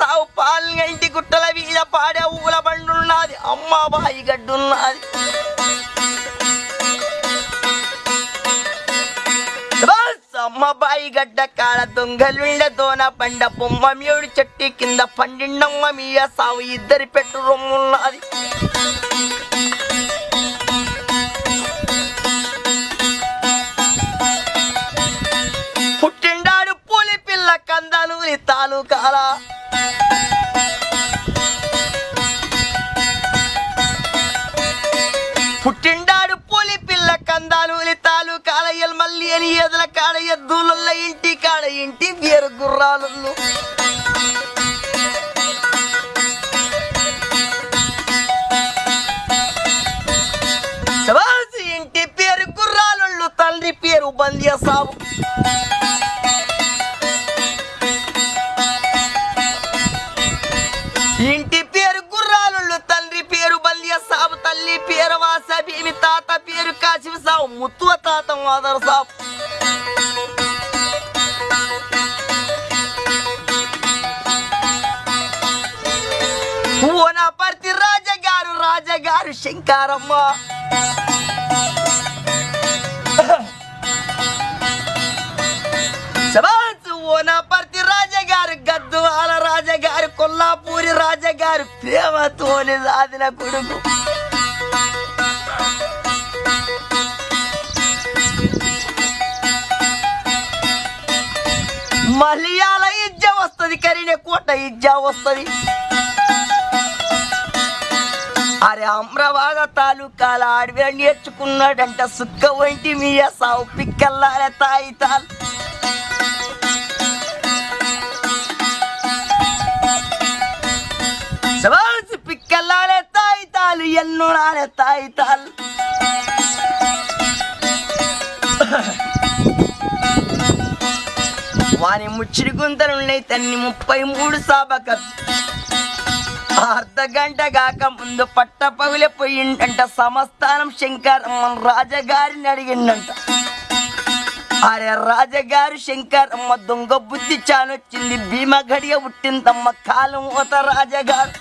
సావు పాలుగా ఇంటి గుట్టల వీధ పాడే ఊల బండున్నది. అమ్మ బాయి గడ్డున్నది. అమ్మ బాయి గడ్డ కాడ దొంగలుండదోన పండ బొమ్మ మేడు చెట్టి కింద పండిండమ్మ మీ సావు ఇద్దరి పెట్టు రొమ్మున్నది. తాలూకాల? పుట్టిండాడు పులి పిల్ల కందాలు తాలూకాల మల్లి అని ఎదల కాడ ఎద్దుల ఇంటి కాడ ఇంటి పేరు గుర్రాలు ఇంటి పేరు గుర్రాలు తండ్రి పేరు బంద్య సాబు ఇంటి పేరు గుర్రాలు తండ్రి పేరు బల్య సాబు తల్లి పేరు వాస భీమి తాత పేరు కాశివ సాబు ముత్తువ తాత మాదర్ సాబు. ఓనపర్తి రాజగారు రాజగారు శంకారమ్మ. శబాసు గారు ప్రేమతోని సాధిన కొడుకు. మలయాళ ఇజ్జ వస్తుంది కరీనే కోట ఇజ్జ వస్తుంది. అరే అమ్రవాద తాలూకాల అడవి నేర్చుకున్నాడంట సుక్క వంటి మీ సావు పిక్కల్లారే తాయి తాలు తాయి తాలు. ఎన్నో వాని ముచ్చిడి గుంతలున్నాయి తన్ని ముప్పై మూడు సాబక. అర్ధ గంట కాక ముందు పట్ట పగిలి పోయిండంట సమస్థానం శంకర్ మన రాజగారిని అడిగిండంట. అరే రాజగారు శంకర్ అమ్మ దొంగ బుద్ధి చానొచ్చింది భీమ గడియ పుట్టిందమ్మ కాలం ఓత రాజగారు.